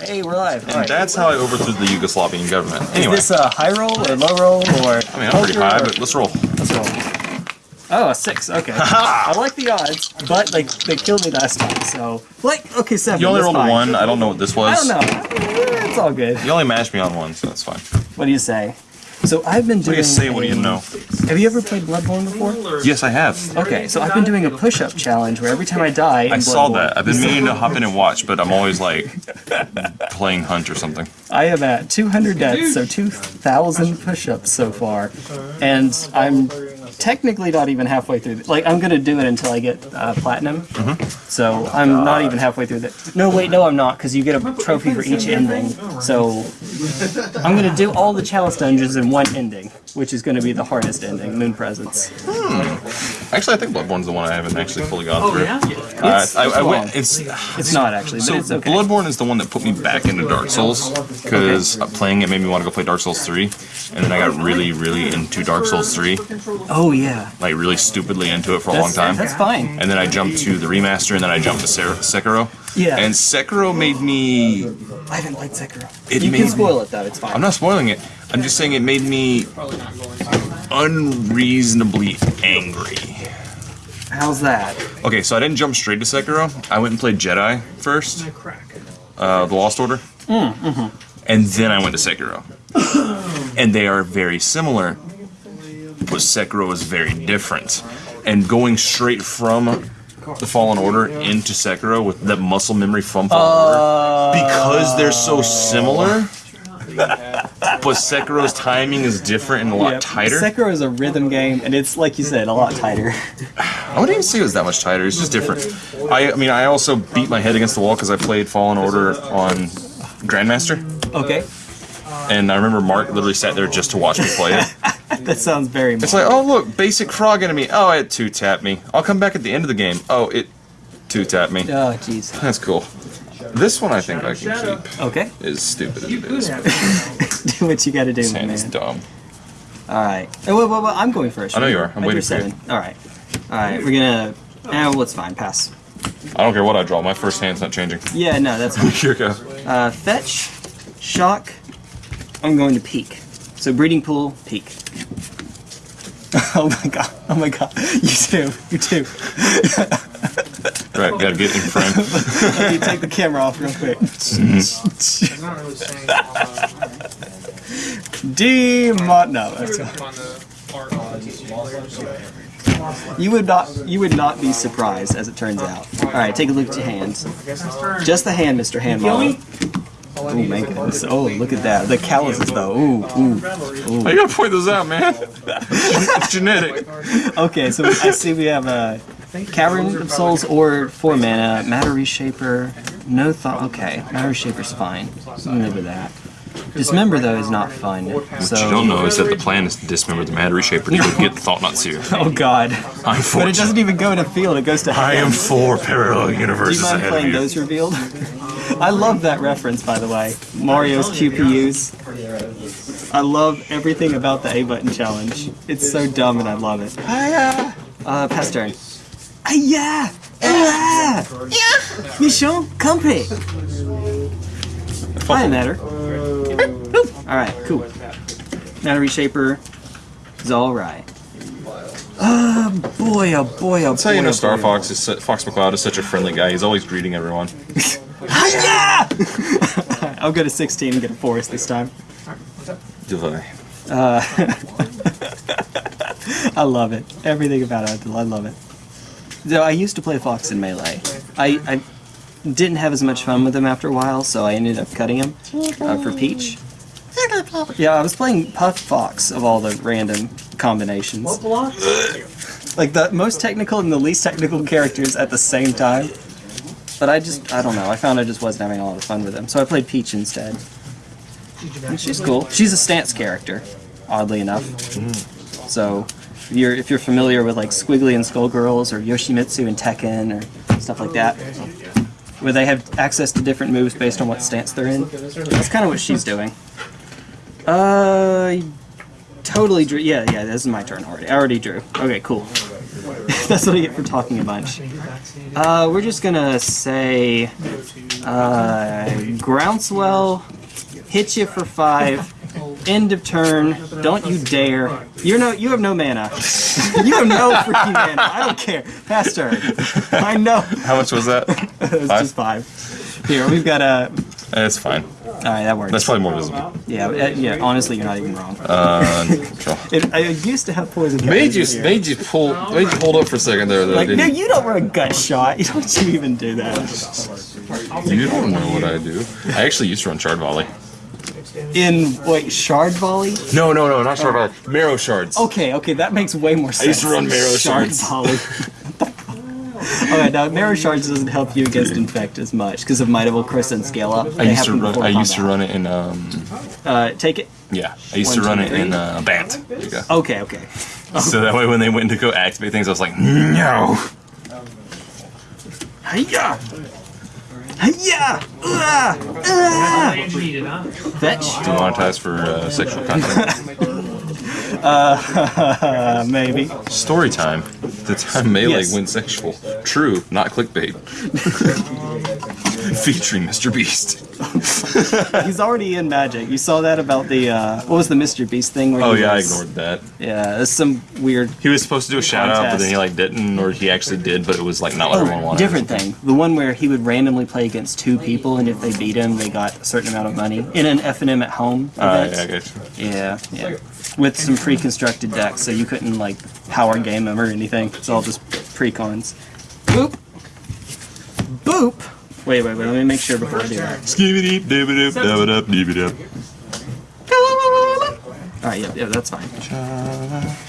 Hey, we're live. And right. that's how I overthrew the Yugoslavian government. Anyway, Is this a high roll or low roll or? I mean, I'm pretty high, but let's roll. Let's roll. Oh, a six. Okay. I like the odds, but they they killed me last time. So like, okay, seven. You only rolled fine. a one. I don't know what this was. I don't know. It's all good. You only matched me on one, so that's fine. What do you say? So I've been What do doing. you say? What do you a- know? Have you ever played Bloodborne before? Yes, I have. Okay, so I've been doing a push-up challenge where every time I die, in I saw Bloodborne- that. I've been meaning to hop in and watch, but I'm always like playing Hunt or something. I am at 200 deaths, so 2,000 push-ups so far, and I'm technically not even halfway through. Like I'm gonna do it until I get uh, platinum. So I'm not even halfway through that. No, wait, no, I'm not, because you get a trophy for each ending. So I'm gonna do all the chalice dungeons in one ending, which is gonna be the hardest ending, Moon Presence. Actually, I think Bloodborne's the one I haven't actually fully gone through. Uh, It's- I, it's I long. went. It's It's not actually, but so it's okay. Bloodborne is the one that put me back into Dark Souls because playing it made me want to go play Dark Souls 3, and then I got really, really into Dark Souls 3, Oh yeah, like really stupidly into it for a long time. that's fine. And then I jumped to the remaster, and then I jumped to Ser- Sekiro. Yeah. And Sekiro made me. I haven't played Sekiro. It you made can me- spoil it though. It's fine. I'm not spoiling it. I'm just saying it made me unreasonably angry. How's that? Okay, so I didn't jump straight to Sekiro. I went and played Jedi first, uh, the Lost Order, Mm hmm. and then I went to Sekiro. and they are very similar, but Sekiro is very different. And going straight from the Fallen Order into Sekiro with that muscle memory from Fallen Order, because they're so similar. but Sekiro's timing is different and a lot Yeah, tighter. Sekiro is a rhythm game, and it's like you said, a lot tighter. I wouldn't even say it was that much tighter. It's just different. I, I mean, I also beat my head against the wall because I played Fallen Order on Grandmaster, Okay, and I remember Mark literally sat there just to watch me play it. that sounds very. Much. It's like, oh look, basic frog enemy. Oh, it two tapped me. I'll come back at the end of the game. Oh, it two tapped me. oh, jeez. That's cool. This one I think I can keep. Okay, Is stupid as it is. do what you got to do, This my hand is man. dumb. All right. Oh, well, well, well, I'm going first. I know you are. I'm I waiting drew for you. seven. All right. All right. We're gonna. Eh, well, it's fine. Pass. I don't care what I draw. My first hand's not changing. Yeah, no, that's fine. Here go. Uh, fetch, shock. I'm going to peek. So breeding pool, peek. oh my god! Oh my god! You too. You too. That's right, gotta get in frame. Let me take the camera off real quick. I'm not really saying uh, Demon. No, that's on the art on You would not you would not be surprised as it turns out. Alright, take a look at your hands. Just the hand, Mr. Hand Model. Oh. Oh look at that. The calluses though. Ooh, ooh. Oh, you gotta point those out, man. it's genetic. Okay, so I see we have a Cavern of Souls or four mana, Matter Reshaper, no thought okay. Matter Reshaper's fine. I'm with that. Dismember though is not fun. So What you don't know is that the plan is to dismember the Matter Reshaper to go get the Thought-Knot Seer. Oh god. I'm But it doesn't even go to field, it goes to I am hand. four parallel Do you universes mind ahead of playing you. those revealed? I love that reference, by the way. Mario's QPUs. I love everything about the A button challenge. It's so dumb and I love it. Hiya! Uh, pass turn. Hiya! Ah! Yeah! Mission company! Hi, Matter. Alright, cool. Matter Reshaper is alright. Oh um, boy, oh boy, oh That's how you boy, know oh Star boy. Fox is su- Fox McCloud is such a friendly guy. He's always greeting everyone. Ah, Hiya! I'll go to 16 and get a forest this time. Divide. Uh, I love it. Everything about it, I love it. So I used to play Fox in Melee. I, I didn't have as much fun with him after a while, so I ended up cutting him uh, for Peach. Yeah, I was playing Puff Fox of all the random combinations. Like the most technical and the least technical characters at the same time. But I just, I don't know, I found I just wasn't having a lot of fun with him, so I played Peach instead. And she's cool. She's a stance character, oddly enough. So, if you're if you're familiar with like Squigly and Skullgirls or Yoshimitsu and Tekken or stuff like that, where they have access to different moves based on what stance they're in, that's kind of what she's doing. Uh, totally drew. Yeah, yeah. This is my turn already. I already drew. Okay, cool. That's what I get for talking a bunch. Uh, we're just gonna say uh, groundswell, hit you for five. End of turn. Don't you dare. You're no. You have no mana. you have no freaking mana. I don't care. Pass turn. I know. How much was that? it's Five? just five. Here we've got a. It's fine. All right, that works. That's probably more visible. yeah, uh, yeah. Honestly, you're not even wrong. Uh, control. It, I used to have poison. Made you here. made you pull made you hold up for a second there though. Like, no, didn't you don't run a gut shot. You don't you even do that. you? you don't know what I do. I actually used to run shard volley. In wait, shard volley. No, no, no, not shard volley. Marrow shards. Okay, okay, that makes way more sense. I used to run marrow shard shards. volley. Alright, now marrow shards doesn't help you against infect as much because of Might of Chris and scale up. I used to run. I used to run it in um. Uh, take it. Yeah, I used to run two, it in uh, Bant. Okay, okay. So that way, when they went to go activate things, I was like, no. Hiya! Hiya! Ah! Ah! needed, huh? Fetch. Demonetized for uh, sexual content. Uh, maybe. Story time. The time Melee Yes. went sexual. True, not clickbait. Featuring Mr. Beast. He's already in Magic. You saw that about the uh, what was the Mr. Beast thing? Where Oh yeah, I ignored that. Yeah, there's some weird He was supposed to do a shout out, but then he like didn't, or he actually did, but it was like not what everyone wanted. Different thing. The one where he would randomly play against two people, and if they beat him, they got a certain amount of money in an FNM at home Uh, yeah, I guess. yeah, yeah, with some pre-constructed decks, so you couldn't like power game them or anything. It's all just pre-cons. Boop, boop. Wait, wait, wait. Let me make sure before I do that. Skibidi dibidi dabidi dibidi. All right, yeah, yeah, that's fine.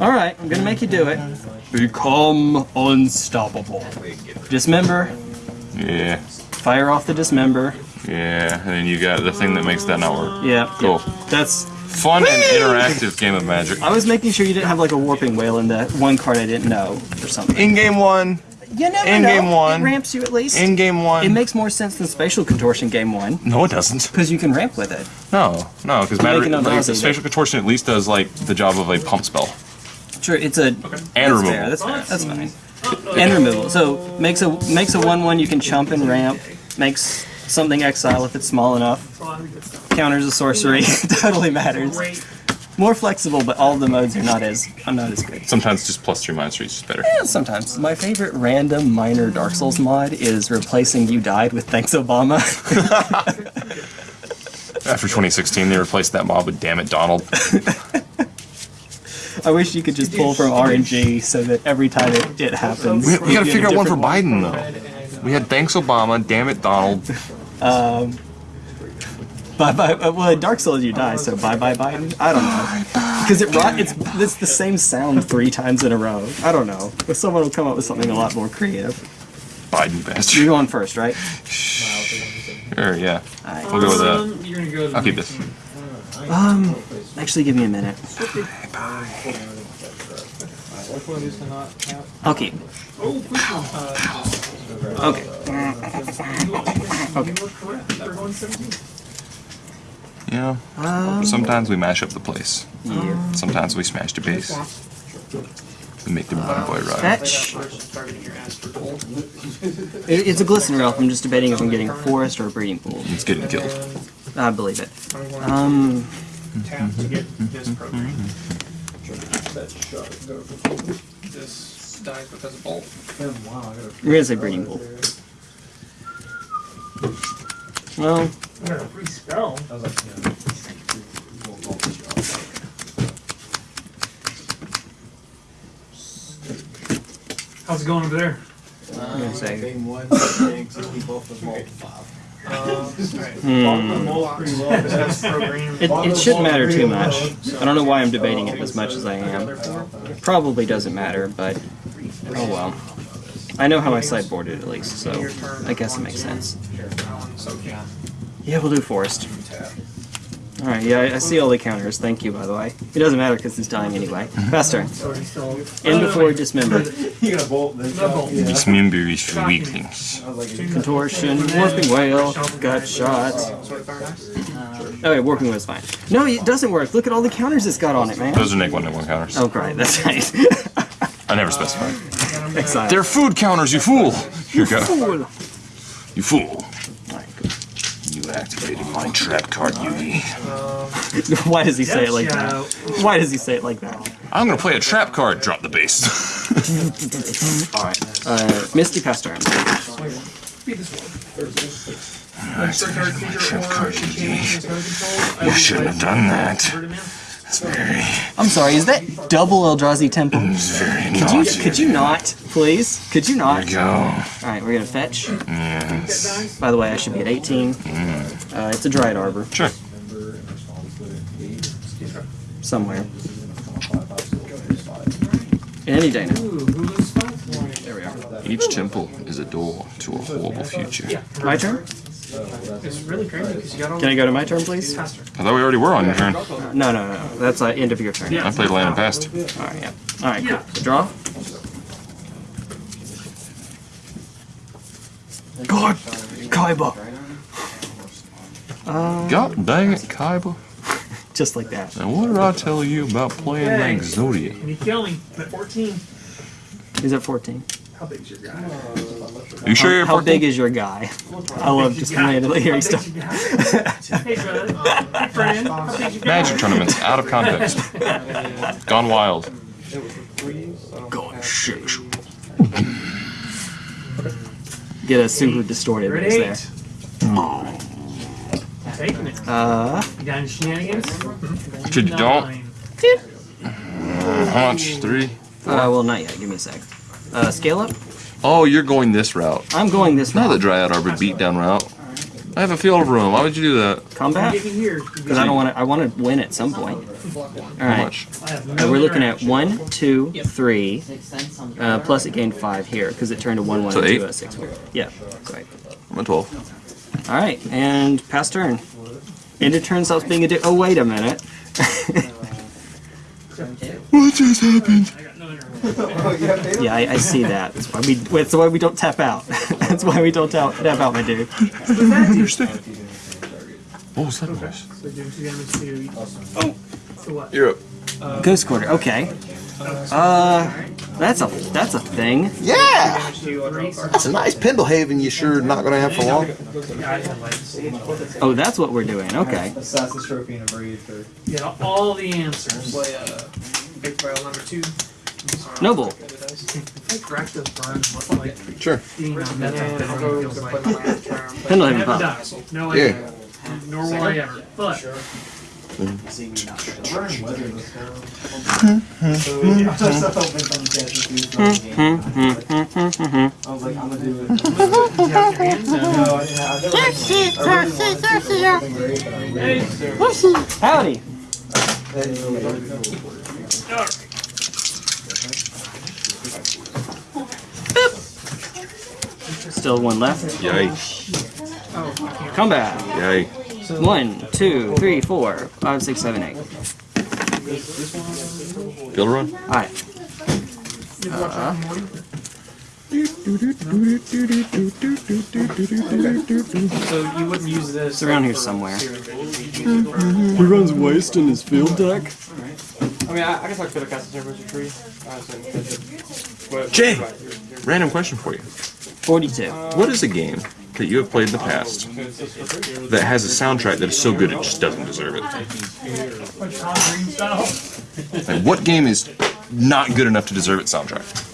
All right, I'm gonna make you do it. Become unstoppable. Dismember. Yeah, Fire off the dismember. yeah, and then you got the thing that makes that not work. Yeah. Cool. yeah. That's. Fun and interactive game of Magic. I was making sure you didn't have like a Warping Wail in that one card I didn't know or something. In game one, You never in know. game one. It ramps you at least. in game one. it makes more sense than spatial contortion game one no, it doesn't. because you can ramp with it. No, no, because matter it like, nauseating. spatial contortion at least does like the job of a pump spell. Sure, it's a And removal. fair. That's fair. That's fine. And removal. So makes a makes a one one you can chump and ramp. Makes something exile if it's small enough. Counters a sorcery. totally matters. More flexible, but all the modes are not as I'm not as good. Sometimes just plus three minus three is just better. Yeah, sometimes. My favorite random minor Dark Souls mod is replacing You Died with Thanks Obama. After 2016, they replaced that mob with Damn It Donald. I wish you could just pull from RNG so that every time it, it happens. We, you we gotta figure out one for different Biden though. We had Thanks Obama, Damn It Donald. Um, Bye bye. uh, Well, in Dark Souls you die, so bye bye Biden. I don't know. Because it rot, it's it's the same sound three times in a row. I don't know. But someone will come up with something a lot more creative. Biden best. You're bastard. going first, right? Sure, yeah. Alright. We'll go with that. Um, you're gonna go I'll keep this. Um, Actually, give me a minute. Which one Okay. Okay. not have? I'll keep. Oh, which one? Uh, Okay. You were correct. They're going 17. Yeah. Sometimes we mash up the place. Yeah. Sometimes we smash the base. We make the bad boy ride. Fetch. First targeting your ass for gold. It, it's a Glistener Elf. I'm just debating if I'm getting a forest or a breeding pool. It's getting killed. I believe it. Um, to tap to get this program. This dies because of bolt. we're gonna say breeding pool. Well, Free spell. How's it going over there? I'm gonna say. Game one, thanks, and we both have multiple five. Um, hmm. It, it shouldn't matter too much. I don't know why I'm debating it as much as I am. Probably doesn't matter, but oh well. I know how I sideboarded at least, so I guess it makes sense. So yeah. Yeah, we'll do forest. Alright, yeah, I, I see all the counters. Thank you, by the way. It doesn't matter because he's dying anyway. Fast turn. In before dismember. You gonna bolt this? Yeah. Dismember is for weaklings. I was like, Contortion, Warping Wail, gut shots. Sort fire knife. Okay, Warping Wail's fine. No, it doesn't work. Look at all the counters it's got on it, man. Those are Nick one Nick one counters. Oh, great, that's right. I never specified. Exile. They're food counters, you fool! Here you go. You fool. Activated my trap card, Yugi. Why does he say it like that? Why does he say it like that? I'm gonna play a trap card. Drop the base. Uh, Misty Pester. Be this one. Extra Trap card, Yugi. changes control. I You shouldn't have done that. Ferdinand. It's very, I'm sorry, is that double Eldrazi Temple? it's very Could you, naughty. could you not, please? Could you not? There you go. Alright, we're gonna fetch. Yes. By the way, I should be at 18. Uh, it's a Dryad Arbor, Sure. somewhere. Any day now. Ooh, Hulu's spot? There we are. Each temple is a door to a horrible future. Yeah. My turn? It's really crazy because you got all Can I go to my turn, please? faster. I thought we already were on your turn. No, no, no. That's uh, end of your turn. Yeah. I played land and passed. Alright, yeah. Alright, cool. Yeah. Draw. God! Kaiba! God dang it, Kaiba. Just like that. Now what did I tell you about playing Hey. like Zodiac? And you kill me at 14. He's at 14. How big's your guy? You sure How, you're how 14? big is your guy? I love just randomly hearing stuff. Hey, brother. Hey, friend. How big's your guy? Magic tournaments, out of context. Gone wild. Going sexual. Get a super distorted You're at mix eight. there. Taking it. Uh, You got any shenanigans? Dude, you don't. Nine. How much? Three? uh, well, not yet. Give me a sec. Uh, scale up. Oh, you're going this route. I'm going this route. Not the route. Dryad Arbor beatdown route. I have a field of room. Why would you do that? Combat? Get. Because I don't want to. I want to win at some point. All right. How much? I Uh, we're looking at one, two, three. Uh, plus it gained five here because it turned to one, one, So eight? two, uh, six. Yeah, right. I'm at 12. All right, and pass turn. And it turns out being a. Di- oh wait a minute. What just happened? I got no interaction. Yeah, I, I see that. That's why we. That's why we don't tap out. that's why we don't tap, tap out, my dude. Understand. What was that noise? So doing damage to. Oh! To what? You're up. Ghost quarter. Okay. Uh, that's a that's a thing. Yeah! Damage to three. That's a nice Pendelhaven you sure not gonna have for long. Yeah, I have like, Oh, that's what we're doing. Okay. Assassin's Trophy and a breed for yeah, all the answers. play uh big barrel number two. Noble. Like rack those burns look like Sure. being on that I'll of go feels to like. play my last turn. Pendelhaven pop. No Yeah. idea. Nor will I ever. But Howdy. Still one left. Yay. Combat. Yay. One, two, three, four, five, six, seven, eight. Field run? All right. So you wouldn't use this. It's around here somewhere. He runs waste in his field deck. I mean, I, I guess I could have cast a temperature tree. Uh, so, Jay! Random question for you. 42. What is a game that you have played in the past that has a soundtrack that is so good it just doesn't deserve it? Like Tom Green style. Like, what game is not good enough to deserve its soundtrack?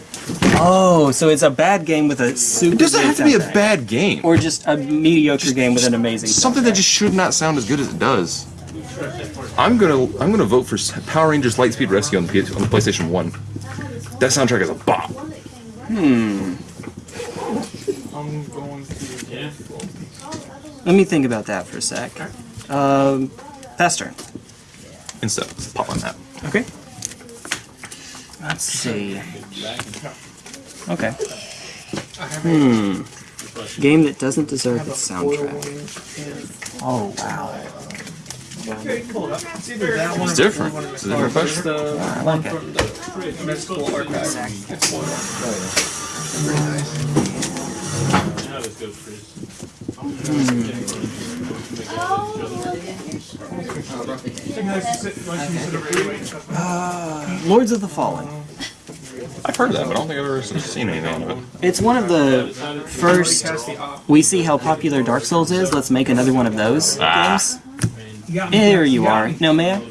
Oh, so it's a bad game with a super. It doesn't have to be a bad game. Or just a mediocre game with an amazing. Something that just should not sound as good as it does. I'm gonna I'm gonna vote for Power Rangers Lightspeed Rescue on the, PS, on the PlayStation One. That soundtrack is a bop. I'm going to. Let me think about that for a sec. Um, pass turn. Instead, pop on that. Okay. Let's see. Okay. Hmm. Game that doesn't deserve its soundtrack. Oh wow. It's either that It's different. It's a different question. I like it. Lords of the Fallen. I've heard of that, but I don't think I've ever seen anything of it. It's one of the first. We see how popular Dark Souls is. Let's make another one of those Ah. games. You got me. There you are. No, man.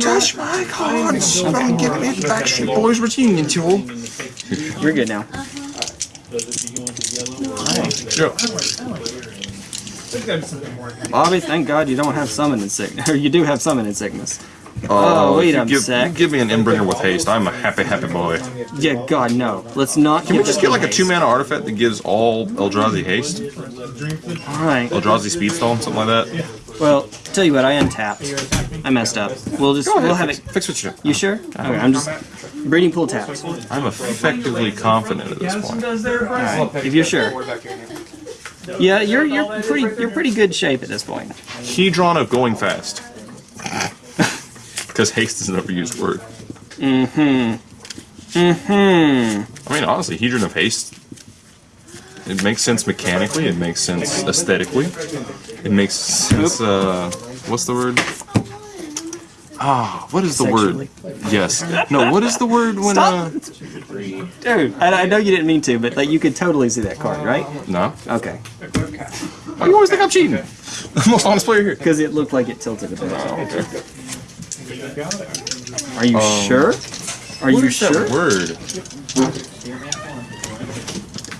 Touch my cards. I'm giving it Backstreet Boys reunion tour. You're good now. Yeah. There's gotta be something more. Bobby, thank God you don't have summoning sickness. Or you do have summoning sickness. Uh, oh, wait a give, sec. Give me an Endbringer with haste. I'm a happy, happy boy. Yeah, God, no. Let's not. Can we just get like a two mana artifact that gives all Eldrazi haste? Alright. Eldrazi speed stone, something like that? Well, tell you what, I untapped. I messed up. We'll just. Ahead, We'll have fix, it. fix what you do. You sure? Uh-huh. Okay, I'm just. Breeding pool tapped. I'm effectively confident at this point. Alright, if you're sure. Yeah, you're you're pretty you're pretty good shape at this point. Hedron of going fast. Because haste is an overused word. Mm-hmm. Mm-hmm. I mean, honestly, Hedron of haste. It makes sense mechanically. It makes sense aesthetically. It makes sense. Uh, what's the word? Ah, what is the Sexually. word? Yes. No, what is the word when? Uh, Dude, I, I know you didn't mean to, but like you could totally see that card, right? no. Okay. Why you always think I'm cheating? I'm most honest player here. Because it looked like it tilted a bit. Oh, okay. Are you sure? Are What you is that sure? word?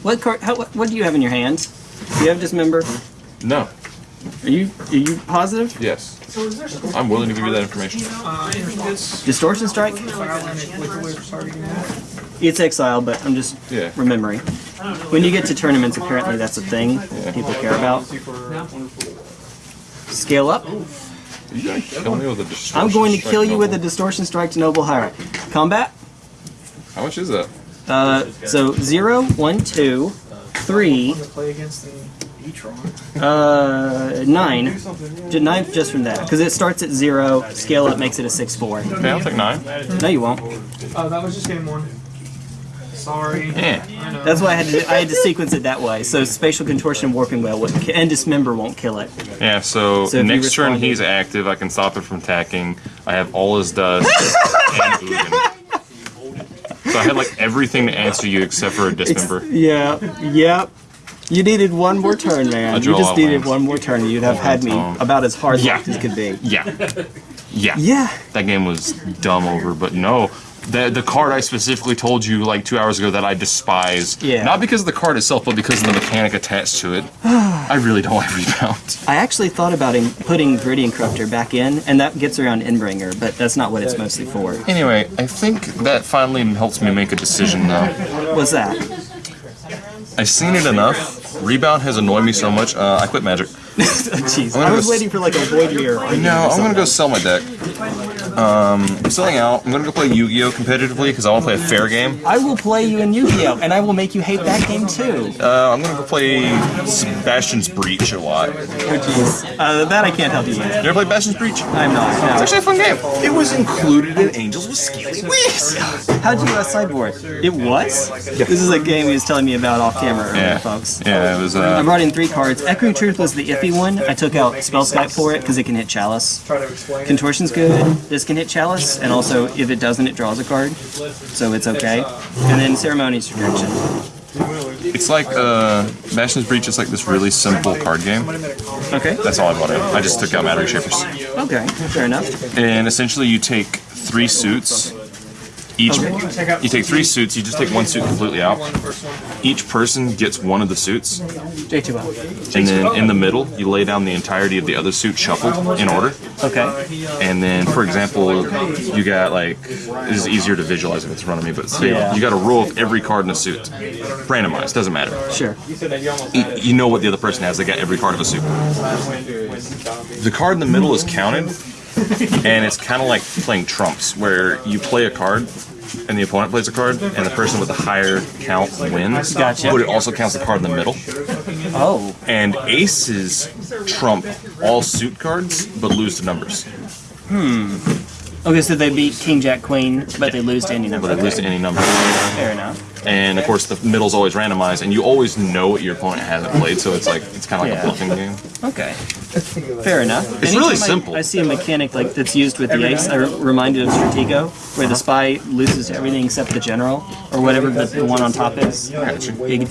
What card? How, what, what do you have in your hands? Do you have dismember? No. Are you are you positive? Yes. I'm willing to give you that information. Distortion strike? file and it with the way we're starting now. It's exile, but I'm just Yeah. remembering. When you get to tournaments, apparently that's a thing people care about. Scale up. Kill me with a distortion I'm going to kill you with a distortion strike to noble hierarch. Combat. How much is that? Uh, so zero, one, two, three, Play against the e-tron. uh, nine. J- Nine just from that, because it starts at zero. Scale up makes it a six four. Okay, I'll take nine. No, you won't. Oh, that was just game one. Sorry. Yeah. That's why I had to I had to sequence it that way. So spatial contortion and warping well wouldn't and dismember won't kill it. Yeah, so, So next turn he's active. I can stop him from attacking. I have all his dust and Ugin. So I had like everything to answer you except for a dismember. Yeah. Yep. You needed one more turn, man. You drew a lot just needed one more turn. And you'd have had me Um, about as hard yeah. locked as could be. Yeah. Yeah. Yeah. That game was dumb over, but no. The, the card I specifically told you like two hours ago that I despise. Yeah. Not because of the card itself, but because of the mechanic attached to it. I really don't like rebound. I actually thought about in- putting Viridian Corruptor back in, and that gets around Endbringer, but that's not what it's mostly for. Anyway, I think that finally helps me make a decision now. What's that? I've seen it enough. Rebound has annoyed me so much. Uh, I quit Magic. Jeez, I was waiting for like a void mirror. No, I'm gonna go sell my deck. Um, I'm selling out. I'm gonna go play Yu-Gi-Oh competitively because I want to play a fair game. I will play you in Yu-Gi-Oh, and I will make you hate that game too. Uh, I'm gonna go play Sebastian's Breach a lot. You Oh jeez, uh, that I can't help you with. ever play Bastion's Breach? I'm not. It's actually a fun game. It was included in Angels with Scaly Wings. How'd you uh, sideboard? It was. This is a game he was telling me about off camera earlier, Yeah, folks. yeah, it was. I Uh, brought in three cards. Echoing Truth was the iffy one. I took out Spellskite for it because it can hit Chalice. Try to explain. Contortion's good. This can hit Chalice, and also if it doesn't, it draws a card, so it's okay. And then Ceremonious Rejection. it's like uh, Bastion's Breach is like this really simple card game. Okay. That's all I bought in. I just took out Matter Shapers. Okay. Fair enough. And essentially, you take three suits. Each you take three suits. You just take one suit completely out. Each person gets one of the suits, and then in the middle, you lay down the entirety of the other suit shuffled in order. Okay. And then, for example, you got like this is easier to visualize if it's in front of me, but say Yeah. you got a roll of every card in a suit, randomized, doesn't matter. Sure. You, you know what the other person has. They got every card of a suit. The card in the middle is counted, and it's kind of like playing trumps, where you play a card. And the opponent plays a card, and the person with the higher count wins. Gotcha. But it also counts the card in the middle. Oh. And aces trump all suit cards, but lose to numbers. Hmm. Okay, so they beat King Jack Queen, but they lose to any number. But they lose to any number. Fair enough. And of course, the middle's always randomized, and you always know what your opponent hasn't played, so it's like it's kind of like Yeah. a bluffing game. Okay. Fair enough. It's really Anytime I- simple. I, see a mechanic like that's used with the ace. I'm reminded of Stratego, where the spy loses everything except the general or whatever the, the one on top is. I got you. Big